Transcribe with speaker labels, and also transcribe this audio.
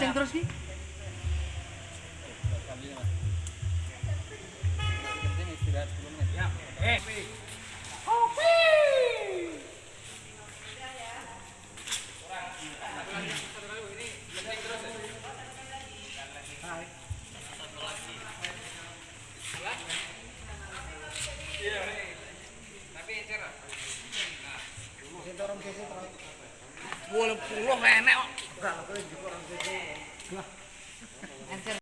Speaker 1: ya ya. Bareng.
Speaker 2: Netes.
Speaker 1: Kenceng terus nih. Wolong puluh enek kok. Gracias.